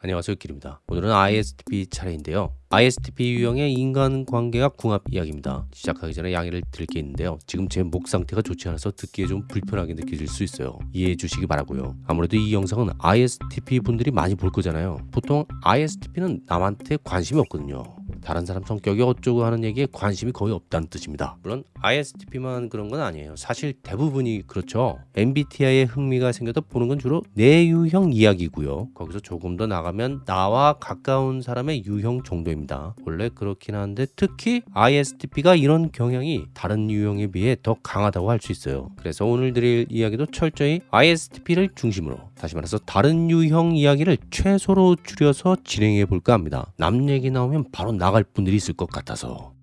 안녕하세요 길입니다. 오늘은 ISTP 차례인데요. ISTP 유형의 인간관계와 궁합 이야기입니다. 시작하기 전에 양해를 드릴 게 있는데요. 지금 제 목 상태가 좋지 않아서 듣기에 좀 불편하게 느껴질 수 있어요. 이해해 주시기 바라고요. 아무래도 이 영상은 ISTP 분들이 많이 볼 거잖아요. 보통 ISTP는 남한테 관심이 없거든요 다른 사람 성격이 어쩌고 하는 얘기에 관심이 거의 없다는 뜻입니다. 물론 ISTP만 그런 건 아니에요. 사실 대부분이 그렇죠. MBTI에 흥미가 생겨서 보는 건 주로 내 유형 이야기고요. 거기서 조금 더 나가면 나와 가까운 사람의 유형 정도입니다. 원래 그렇긴 한데 특히 ISTP가 이런 경향이 다른 유형에 비해 더 강하다고 할 수 있어요. 그래서 오늘 드릴 이야기도 철저히 ISTP를 중심으로 다시 말해서 다른 유형 이야기를 최소로 줄여서 진행해 볼까 합니다. 남 얘기 나오면 바로 나갈 분들이 있을 것 같아서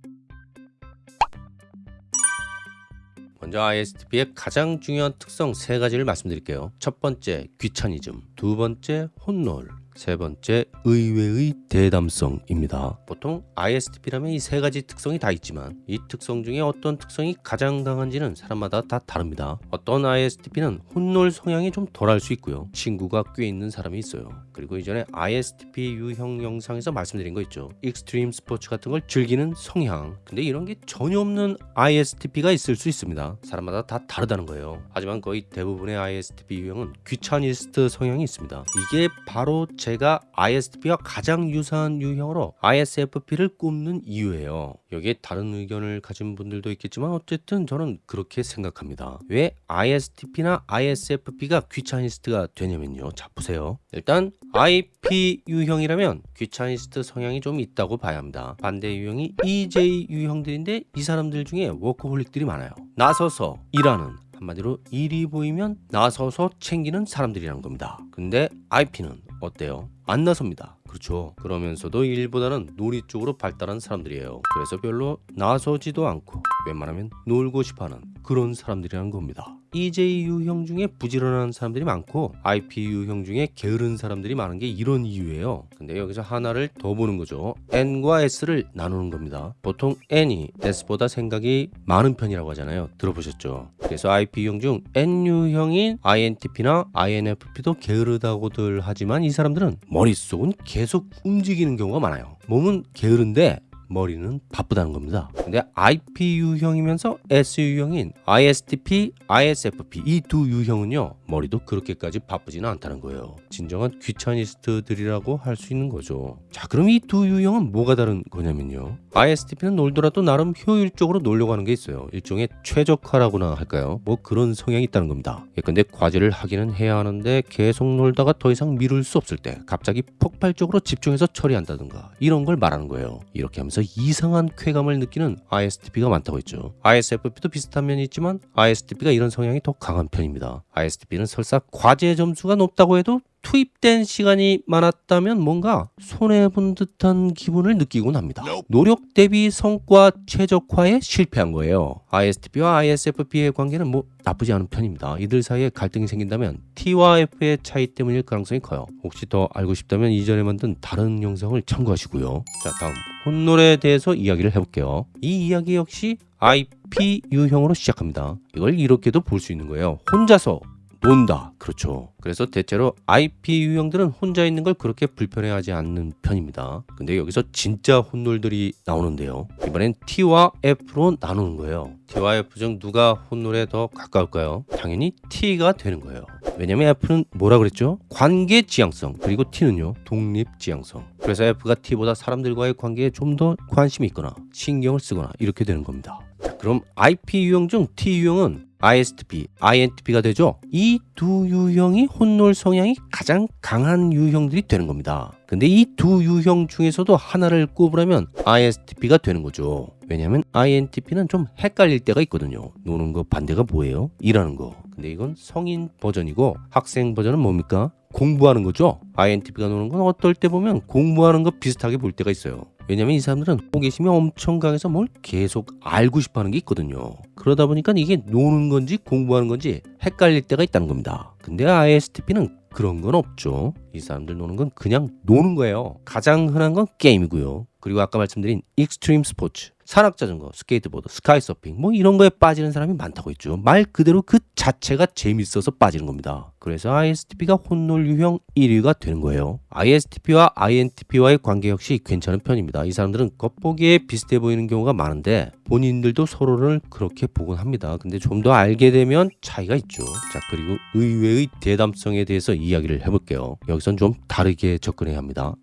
먼저 ISTP의 가장 중요한 특성 세 가지를 말씀드릴게요. 첫 번째 귀차니즘, 두 번째 혼놀, 세 번째 의외의 대담성입니다. 보통 ISTP라면 이 세 가지 특성이 다 있지만 이 특성 중에 어떤 특성이 가장 강한지는 사람마다 다 다릅니다. 어떤 ISTP는 혼놀 성향이 좀 덜할 수 있고요. 친구가 꽤 있는 사람이 있어요. 그리고 이전에 ISTP 유형 영상에서 말씀드린 거 있죠. extreme sports 같은 걸 즐기는 성향. 근데 이런 게 전혀 없는 ISTP가 있을 수 있습니다. 사람마다 다 다르다는 거예요. 하지만 거의 대부분의 ISTP 유형은 귀차니스트 성향이 있습니다. 이게 바로 제가 ISTP와 가장 유사한 유형으로 ISFP를 꼽는 이유예요. 여기에 다른 의견을 가진 분들도 있겠지만 어쨌든 저는 그렇게 생각합니다. 왜 ISTP나 ISFP가 귀차니스트가 되냐면요. 자 보세요. 일단 IP 유형이라면 귀차니스트 성향이 좀 있다고 봐야 합니다. 반대 유형이 EJ 유형들인데 이 사람들 중에 워커홀릭들이 많아요. 나서서 일하는 한마디로 일이 보이면 나서서 챙기는 사람들이란 겁니다. 근데 IP는 어때요? 안 나섭니다. 그렇죠. 그러면서도 일보다는 놀이 쪽으로 발달한 사람들이에요. 그래서 별로 나서지도 않고 웬만하면 놀고 싶어하는 그런 사람들이라는 겁니다. EJ 유형 중에 부지런한 사람들이 많고 IP 유형 중에 게으른 사람들이 많은 게 이런 이유예요. 근데 여기서 하나를 더 보는 거죠. N과 S를 나누는 겁니다. 보통 N이 S보다 생각이 많은 편이라고 하잖아요. 들어보셨죠? 그래서 IP 유형 중 N 유형인 INTP나 INFP도 게으르다고들 하지만 이 사람들은 머릿속은 계속 움직이는 경우가 많아요. 몸은 게으른데 머리는 바쁘다는 겁니다. 근데 IP 유형이면서 S 유형인 ISTP, ISFP 이 두 유형은요 머리도 그렇게까지 바쁘지는 않다는 거예요. 진정한 귀차니스트들이라고 할 수 있는 거죠. 자 그럼 이 두 유형은 뭐가 다른 거냐면요. ISTP는 놀더라도 나름 효율적으로 놀려고 하는 게 있어요. 일종의 최적화라고나 할까요? 뭐 그런 성향이 있다는 겁니다. 예컨대 과제를 하기는 해야 하는데 계속 놀다가 더 이상 미룰 수 없을 때 갑자기 폭발적으로 집중해서 처리한다든가 이런 걸 말하는 거예요. 이렇게 하면서 이상한 쾌감을 느끼는 ISTP가 많다고 했죠. ISFP도 비슷한 면이 있지만 ISTP가 이런 성향이 더 강한 편입니다. ISTP는 설사 과제 점수가 높다고 해도 투입된 시간이 많았다면 뭔가 손해본 듯한 기분을 느끼곤 합니다. 노력 대비 성과 최적화에 실패한 거예요. ISTP와 ISFP의 관계는 뭐 나쁘지 않은 편입니다. 이들 사이에 갈등이 생긴다면 T와 F의 차이 때문일 가능성이 커요. 혹시 더 알고 싶다면 이전에 만든 다른 영상을 참고하시고요. 자 다음 혼놀에 대해서 이야기를 해볼게요. 이 이야기 역시 IP 유형으로 시작합니다. 이걸 이렇게도 볼 수 있는 거예요. 혼자서 논다. 그렇죠. 그래서 대체로 IP 유형들은 혼자 있는 걸 그렇게 불편해하지 않는 편입니다. 근데 여기서 진짜 혼놀들이 나오는데요. 이번엔 T와 F로 나누는 거예요. T와 F 중 누가 혼놀에 더 가까울까요? 당연히 T가 되는 거예요. 왜냐면 F는 뭐라 그랬죠? 관계 지향성 그리고 T는요 독립 지향성. 그래서 F가 T보다 사람들과의 관계에 좀 더 관심이 있거나 신경을 쓰거나 이렇게 되는 겁니다. 그럼 IP 유형 중 T 유형은 ISTP, INTP가 되죠. 이 두 유형이 혼놀 성향이 가장 강한 유형들이 되는 겁니다. 근데 이 두 유형 중에서도 하나를 꼽으라면 ISTP가 되는 거죠. 왜냐하면 INTP는 좀 헷갈릴 때가 있거든요. 노는 거 반대가 뭐예요? 일하는 거. 근데 이건 성인 버전이고 학생 버전은 뭡니까? 공부하는 거죠. INTP가 노는 건 어떨 때 보면 공부하는 거 비슷하게 볼 때가 있어요. 왜냐면 이 사람들은 호기심이 엄청 강해서 뭘 계속 알고 싶어 하는 게 있거든요. 그러다 보니까 이게 노는 건지 공부하는 건지 헷갈릴 때가 있다는 겁니다. 근데 ISTP는 그런 건 없죠. 이 사람들 노는 건 그냥 노는 거예요. 가장 흔한 건 게임이고요. 그리고 아까 말씀드린 extreme sports 산악자전거, 스케이트보드, 스카이서핑 뭐 이런 거에 빠지는 사람이 많다고 했죠. 말 그대로 그 자체가 재밌어서 빠지는 겁니다. 그래서 ISTP가 혼놀 유형 1위가 되는 거예요. ISTP와 INTP와의 관계 역시 괜찮은 편입니다. 이 사람들은 겉보기에 비슷해 보이는 경우가 많은데 본인들도 서로를 그렇게 보곤 합니다. 근데 좀 더 알게 되면 차이가 있죠. 자, 그리고 의외의 대담성에 대해서 이야기를 해볼게요. 여기선 좀 다르게 접근해야 합니다.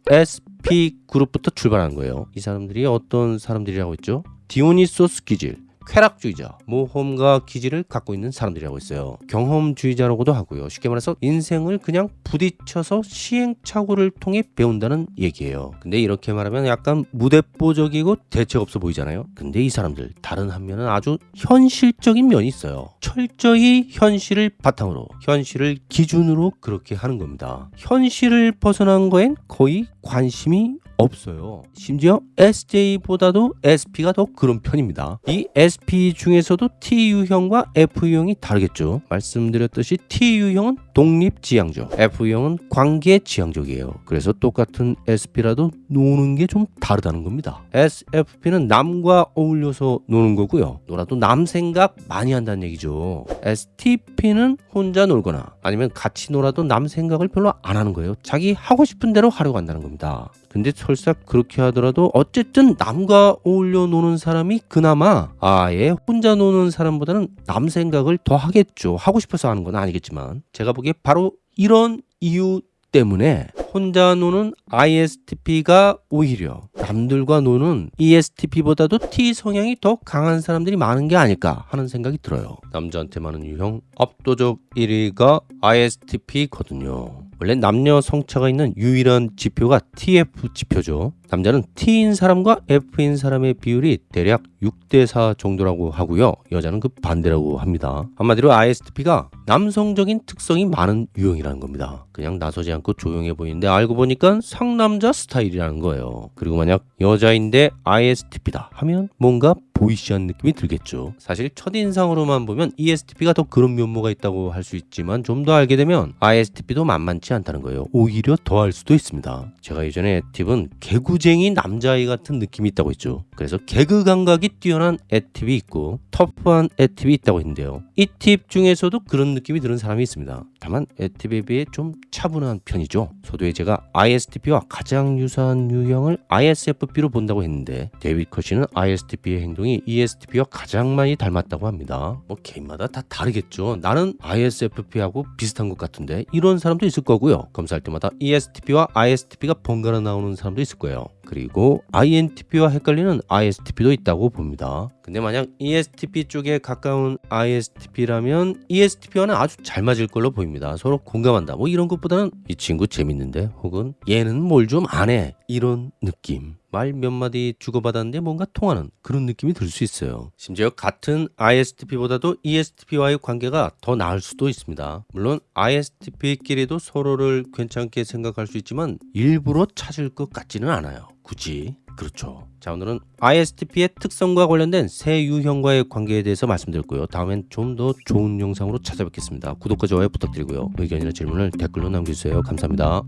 SP 그룹부터 출발하는 거예요. 이 사람들이 어떤 사람들이라고 했죠? 디오니소스 기질, 쾌락주의자, 모험가 기질을 갖고 있는 사람들이라고 했어요. 경험주의자라고도 하고요. 쉽게 말해서 인생을 그냥 부딪혀서 시행착오를 통해 배운다는 얘기예요. 근데 이렇게 말하면 약간 무대뽀적이고 대책 없어 보이잖아요. 근데 이 사람들 다른 한면은 아주 현실적인 면이 있어요. 철저히 현실을 바탕으로, 현실을 기준으로 그렇게 하는 겁니다. 현실을 벗어난 거엔 거의 관심이 없어요. 심지어 SJ보다도 SP가 더 그런 편입니다. 이 SP 중에서도 TU형과 FU형이 다르겠죠. 말씀드렸듯이 TU형은 독립지향적, FU형은 관계지향적이에요. 그래서 똑같은 SP라도 노는 게 좀 다르다는 겁니다. SFP는 남과 어울려서 노는 거고요. 놀아도 남 생각 많이 한다는 얘기죠. STP는 혼자 놀거나 아니면 같이 놀아도 남 생각을 별로 안 하는 거예요. 자기 하고 싶은 대로 하려고 한다는 겁니다. 근데 설사 그렇게 하더라도 어쨌든 남과 어울려 노는 사람이 그나마 아예 혼자 노는 사람보다는 남 생각을 더 하겠죠. 하고 싶어서 하는 건 아니겠지만 제가 보기에 바로 이런 이유 때문에 혼자 노는 ISTP가 오히려 남들과 노는 ESTP보다도 T 성향이 더 강한 사람들이 많은 게 아닐까 하는 생각이 들어요. 남자한테 많은 유형 압도적 1위가 ISTP거든요. 원래 남녀 성차가 있는 유일한 지표가 TF 지표죠. 남자는 T인 사람과 F인 사람의 비율이 대략 6대 4 정도라고 하고요. 여자는 그 반대라고 합니다. 한마디로 ISTP가 남성적인 특성이 많은 유형이라는 겁니다. 그냥 나서지 않고 조용해 보이는데 알고 보니까 상남자 스타일이라는 거예요. 그리고 만약 여자인데 ISTP다 하면 뭔가 보이시한 느낌이 들겠죠. 사실 첫인상으로만 보면 ESTP가 더 그런 면모가 있다고 할 수 있지만 좀 더 알게 되면 ISTP도 만만치 않다는 거예요. 오히려 더할 수도 있습니다. 제가 예전에 애팁은 개구쟁이 남자아이 같은 느낌이 있다고 했죠. 그래서 개그 감각이 뛰어난 애팁이 있고 터프한 애팁이 있다고 했는데요. 잇팁 중에서도 그런 느낌이 드는 사람이 있습니다. 다만 애팁에 비해 좀 차분한 편이죠. 서두에 제가 ISTP와 가장 유사한 유형을 ISFP로 본다고 했는데 데이빗 커시는 ISTP의 행동 이 ESTP와 가장 많이 닮았다고 합니다. 뭐 개인마다 다 다르겠죠. 나는 ISFP하고 비슷한 것 같은데 이런 사람도 있을 거고요. 검사할 때마다 ESTP와 ISTP가 번갈아 나오는 사람도 있을 거예요. 그리고 INTP와 헷갈리는 ISTP도 있다고 봅니다. 근데 만약 ESTP 쪽에 가까운 ISTP라면 ESTP와는 아주 잘 맞을 걸로 보입니다. 서로 공감한다. 뭐 이런 것보다는 이 친구 재밌는데 혹은 얘는 뭘 좀 안 해. 이런 느낌. 말 몇 마디 주고받았는데 뭔가 통하는 그런 느낌이 들 수 있어요. 심지어 같은 ISTP보다도 ESTP와의 관계가 더 나을 수도 있습니다. 물론 ISTP끼리도 서로를 괜찮게 생각할 수 있지만 일부러 찾을 것 같지는 않아요. 굳이. 그렇죠. 자 오늘은 ISTP의 특성과 관련된 새 유형과의 관계에 대해서 말씀드렸고요. 다음엔 좀 더 좋은 영상으로 찾아뵙겠습니다. 구독과 좋아요 부탁드리고요. 의견이나 질문을 댓글로 남겨주세요. 감사합니다.